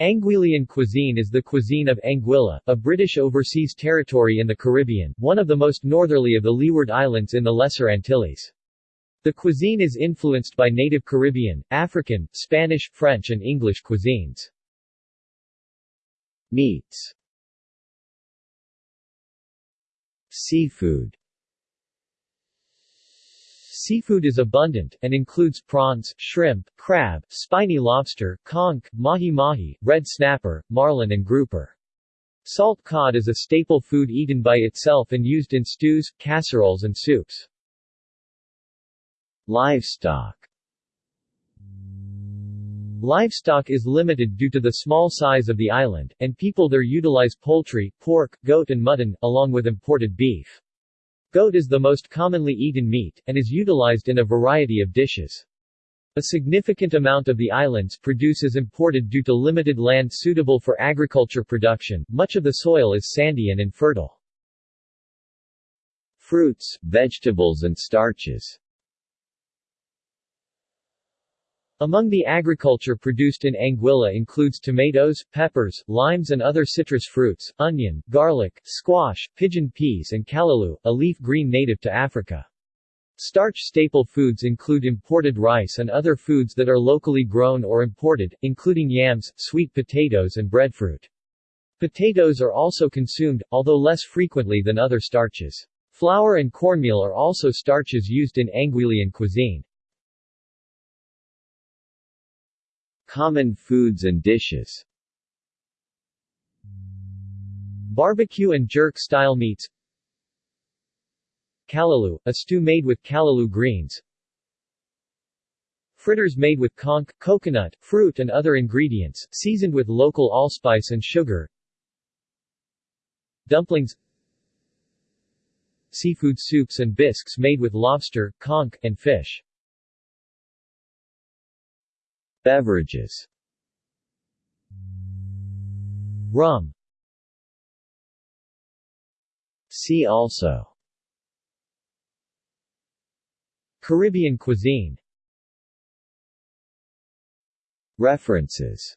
Anguillian cuisine is the cuisine of Anguilla, a British overseas territory in the Caribbean, one of the most northerly of the Leeward Islands in the Lesser Antilles. The cuisine is influenced by native Caribbean, African, Spanish, French and English cuisines. Meats Seafood Seafood is abundant, and includes prawns, shrimp, crab, spiny lobster, conch, mahi-mahi, red snapper, marlin and grouper. Salt cod is a staple food eaten by itself and used in stews, casseroles and soups. Livestock Livestock is limited due to the small size of the island, and people there utilize poultry, pork, goat and mutton, along with imported beef. Goat is the most commonly eaten meat, and is utilized in a variety of dishes. A significant amount of the island's produce is imported due to limited land suitable for agriculture production, much of the soil is sandy and infertile. Fruits, vegetables and starches Among the agriculture produced in Anguilla includes tomatoes, peppers, limes and other citrus fruits, onion, garlic, squash, pigeon peas and callaloo, a leaf green native to Africa. Starch staple foods include imported rice and other foods that are locally grown or imported, including yams, sweet potatoes and breadfruit. Potatoes are also consumed, although less frequently than other starches. Flour and cornmeal are also starches used in Anguillian cuisine. Common foods and dishes. Barbecue and jerk-style meats. Callaloo, a stew made with callaloo greens. Fritters made with conch, coconut, fruit and other ingredients, seasoned with local allspice and sugar. Dumplings. Seafood soups and bisques made with lobster, conch, and fish Beverages. Rum. See also. Caribbean cuisine. References